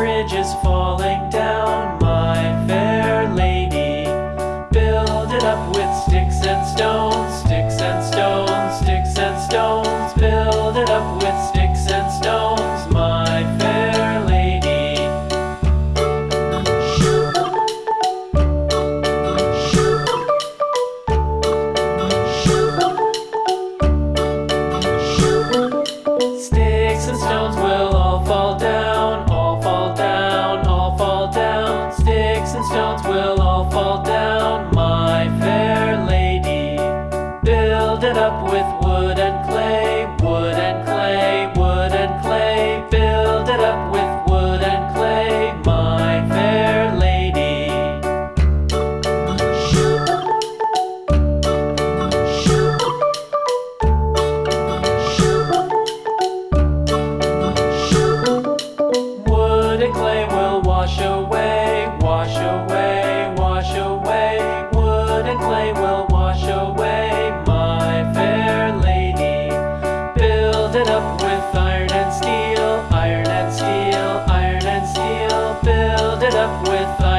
bridge is falling down, my fair lady. Build it up with sticks and stones, sticks and stones, sticks and stones. Build it up with sticks. crowns will all fall down, my fair lady. Build it up with wood and clay, wood and clay, wood and clay. Build it up with wood and clay, my fair lady. Shoot. Shoot. Shoot. Shoot. Wood and clay, with us.